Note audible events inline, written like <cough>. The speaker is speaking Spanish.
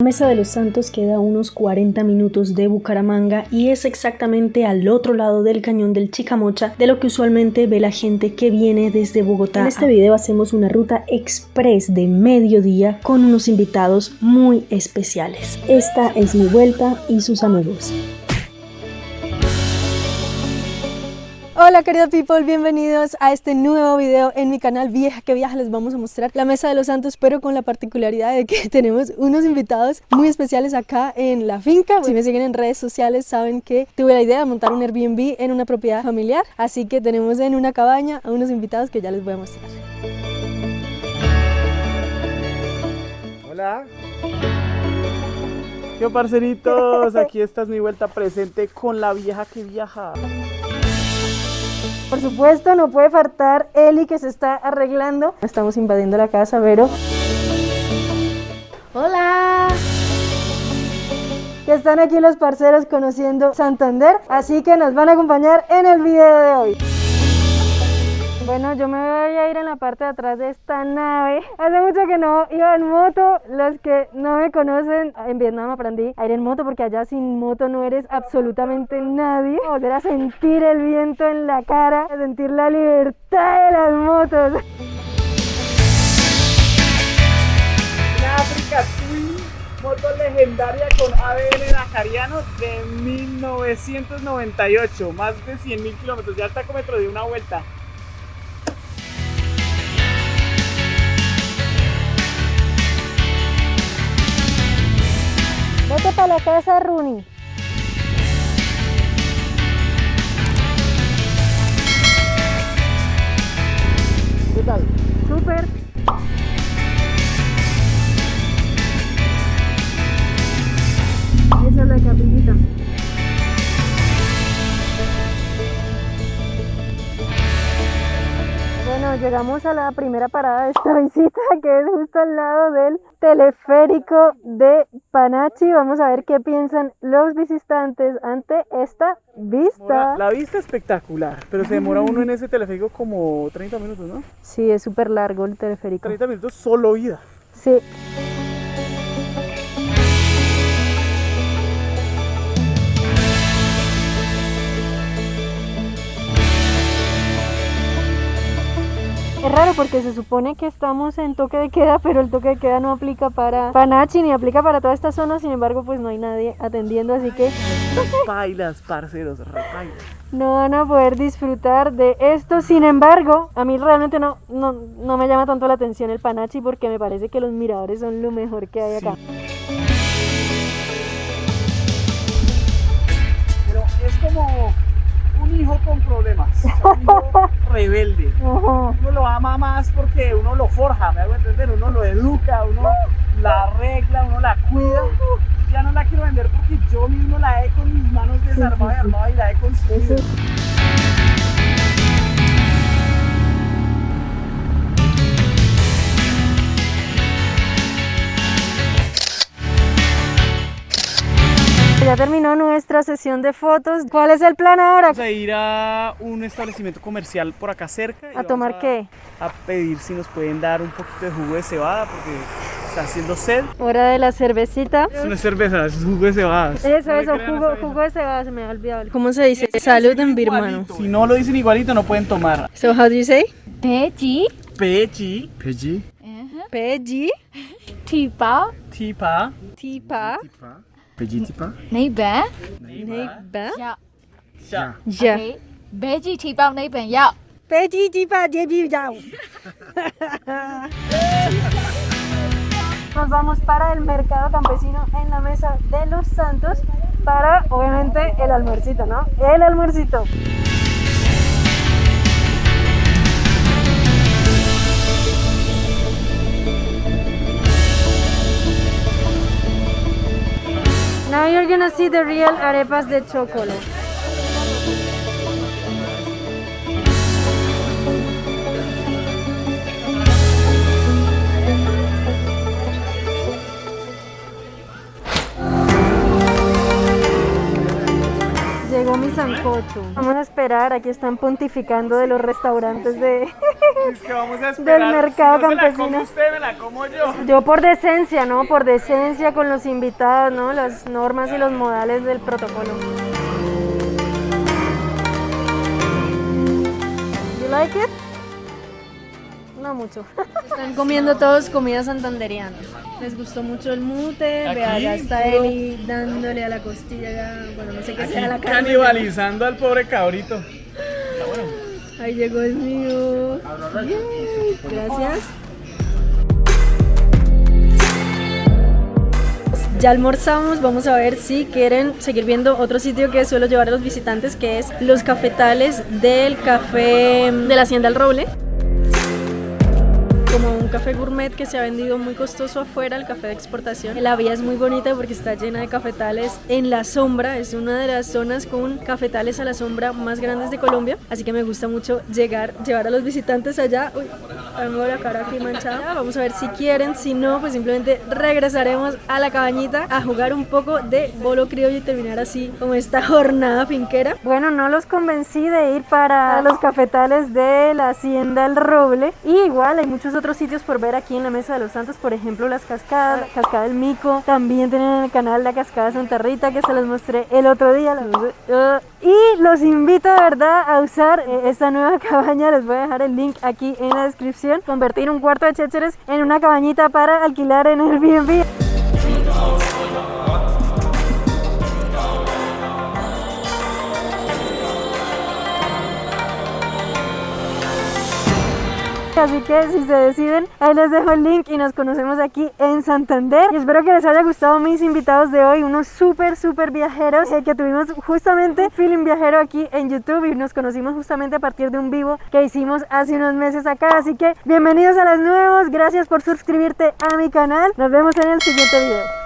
Mesa de los Santos queda a unos 40 minutos de Bucaramanga y es exactamente al otro lado del cañón del Chicamocha de lo que usualmente ve la gente que viene desde Bogotá. En este video hacemos una ruta express de mediodía con unos invitados muy especiales. Esta es mi vuelta y sus amigos. Hola querida people, bienvenidos a este nuevo video en mi canal Vieja que Viaja. Les vamos a mostrar la Mesa de los Santos pero con la particularidad de que <laughs> tenemos unos invitados muy especiales acá en la finca. Si me siguen en redes sociales saben que tuve la idea de montar un Airbnb en una propiedad familiar Así que tenemos en una cabaña a unos invitados que ya les voy a mostrar. Hola. ¿Qué parceritos? <laughs> Aquí está mi vuelta presente con la vieja que viaja por supuesto, no puede faltar Eli que se está arreglando. Estamos invadiendo la casa, Vero. ¡Hola! Que están aquí los parceros conociendo Santander, así que nos van a acompañar en el video de hoy. Bueno, yo me voy a ir en la parte de atrás de esta nave. Hace mucho que no iba en moto. Los que no me conocen, en Vietnam aprendí a ir en moto porque allá sin moto no eres absolutamente nadie. Volver a sentir el viento en la cara, a sentir la libertad de las motos. África Twin, moto legendaria con ABN Nakariano de 1998, más de 100.000 kilómetros, ya el tacómetro de una vuelta. Vete para la casa, Rooney. ¿Qué tal? Súper. Llegamos a la primera parada de esta <laughs> visita, que es justo al lado del teleférico de Panachi. Vamos a ver qué piensan los visitantes ante esta vista. La, vista espectacular, pero se demora uno en <laughs> ese teleférico como 30 minutos, ¿no? Sí, es súper largo el teleférico. 30 minutos solo ida. Sí. Es raro porque se supone que estamos en toque de queda, pero el toque de queda no aplica para Panachi ni aplica para toda esta zona, sin embargo pues no hay nadie atendiendo, así que... <laughs> Bailas, parceros, No van a poder disfrutar de esto, sin embargo, a mí realmente no, no, no, me llama tanto la atención el Panachi porque me parece que los miradores son lo mejor que hay acá. Pero es como un hijo con problemas, un hijo <laughs> rebelde. Uno lo ama más porque uno lo forja, me hago entender, uno lo educa, uno la arregla, uno la cuida. Ya no la quiero vender porque yo mismo la he con mis manos desarmada y armada y la he construido. Ya terminó nuestra sesión de fotos. ¿Cuál es el plan ahora? Vamos a ir a un establecimiento comercial por acá cerca. ¿A tomar qué? A pedir si nos pueden dar un poquito de jugo de cebada porque está haciendo sed. Hora de la cervecita. Es una cerveza, es jugo de cebada. Eso, eso, jugo, jugo, de cebada, se me ha olvidado. ¿Cómo se dice? Salud en birmano. Si no lo dicen igualito, no pueden tomar. So, how do you say? Peji. Peji. Peji. Peji. Tipa. Tipa. Tipa. Pejitipa? Nee ben. Nee ben. Ja. Ya. Ya. Okay. Beji tipa nee ben ya. Peji tipa jebi yao. Nos vamos para el mercado campesino en la mesa de los santos para obviamente el almuercito, ¿no? El almuercito. See the real arepas de chocolate. Llegó mi sancocho. Vamos a esperar, aquí están pontificando de los restaurantes de... <laughs> Es que vamos a esperar. Del mercado si no se la campesino. usted, me la como yo. Yo por decencia, ¿no? Por decencia con los invitados, ¿no? Las normas y los modales del protocolo. You like it? No mucho. Están comiendo todos comida santanderiana. Les gustó mucho el mute. Vea, ya está Eli dándole a la costilla. Bueno, no sé qué Aquí sea la carne. canibalizando al pobre cabrito. Ahí llegó el mío. Yay, Gracias. Ya almorzamos, vamos a ver si quieren seguir viendo otro sitio que suelo llevar a los visitantes, que es los cafetales del café de la Hacienda El Roble. Como un café gourmet que se ha vendido muy costoso afuera, el café de exportación. La vía es muy bonita porque está llena de cafetales en la sombra. Es una de las zonas con cafetales a la sombra más grandes de Colombia. Así que me gusta mucho llegar, llevar a los visitantes allá. Uy, tengo la cara aquí manchada. Vamos a ver si quieren. Si no, pues simplemente regresaremos a la cabañita a jugar un poco de bolo criollo y terminar así como esta <laughs> jornada finquera. Bueno, no los convencí de ir para los cafetales de la Hacienda El Roble. Y igual hay muchos otros sitios por ver aquí en la Mesa de los Santos, por ejemplo las cascadas, la cascada del Mico, también tienen en el canal la cascada Santa Rita que se los mostré el otro día. Y los invito de verdad a usar eh, esta nueva <laughs> cabaña, les voy a dejar el link aquí en la descripción, convertir un cuarto de chécheres en una cabañita para alquilar en Airbnb. Así que si se deciden, ahí les dejo el link y nos conocemos aquí en Santander. Y espero que les haya gustado mis invitados de hoy, unos súper, súper viajeros eh, que tuvimos justamente feeling viajero aquí en YouTube y nos conocimos justamente a partir de un vivo que hicimos hace unos meses acá. Así que bienvenidos a los nuevos, gracias por suscribirte a mi canal. Nos vemos en el siguiente video.